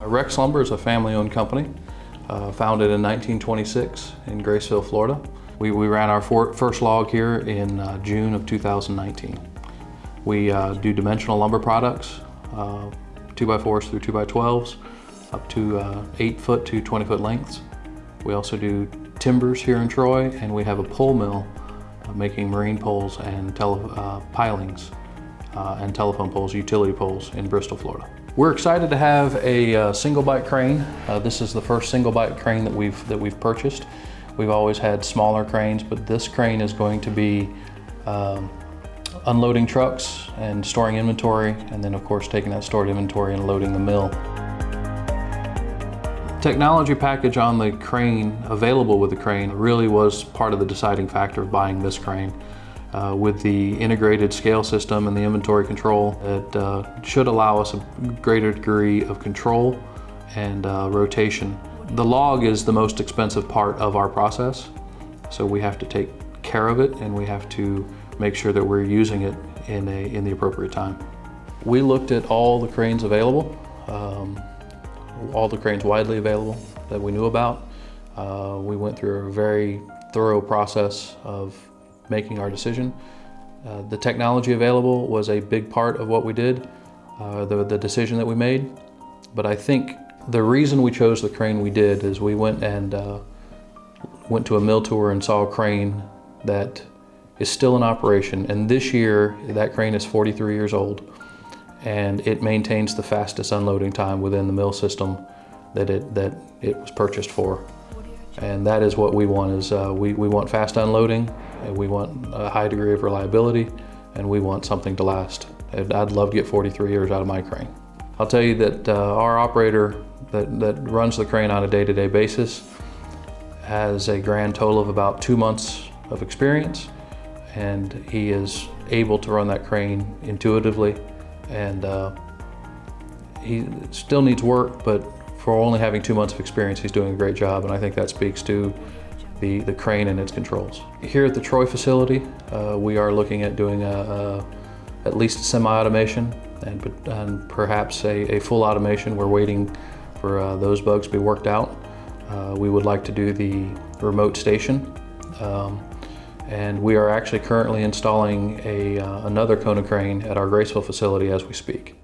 Rex Lumber is a family-owned company, uh, founded in 1926 in Graceville, Florida. We, we ran our for, first log here in uh, June of 2019. We uh, do dimensional lumber products, 2x4s through 2x12s, up to uh, 8 foot to 20 foot lengths. We also do timbers here in Troy, and we have a pole mill uh, making marine poles and tele, uh, pilings uh, and telephone poles, utility poles in Bristol, Florida. We're excited to have a uh, single bite crane. Uh, this is the first single bite crane that we've, that we've purchased. We've always had smaller cranes, but this crane is going to be um, unloading trucks and storing inventory, and then of course taking that stored inventory and loading the mill. Technology package on the crane, available with the crane, really was part of the deciding factor of buying this crane uh, with the integrated scale system and the inventory control. It uh, should allow us a greater degree of control and uh, rotation. The log is the most expensive part of our process, so we have to take care of it and we have to make sure that we're using it in, a, in the appropriate time. We looked at all the cranes available, um, all the cranes widely available that we knew about. Uh, we went through a very thorough process of making our decision. Uh, the technology available was a big part of what we did, uh, the, the decision that we made. But I think the reason we chose the crane we did is we went and uh, went to a mill tour and saw a crane that is still in operation. And this year, that crane is 43 years old and it maintains the fastest unloading time within the mill system that it, that it was purchased for. And that is what we want is uh, we, we want fast unloading, we want a high degree of reliability, and we want something to last. I'd, love to get 43 years out of my crane. I'll tell you that uh, our operator that, that runs the crane on a day-to-day -day basis has a grand total of about two months of experience, and he is able to run that crane intuitively, and uh, he still needs work, but for only having two months of experience, he's doing a great job, and I think that speaks to the, the crane and its controls. Here at the Troy facility, uh, we are looking at doing a, a at least semi-automation and, and, perhaps a, a, full automation. We're waiting for uh, those bugs to be worked out. Uh, we would like to do the remote station. Um, and we are actually currently installing a, uh, another Konecrane at our Graceville facility as we speak.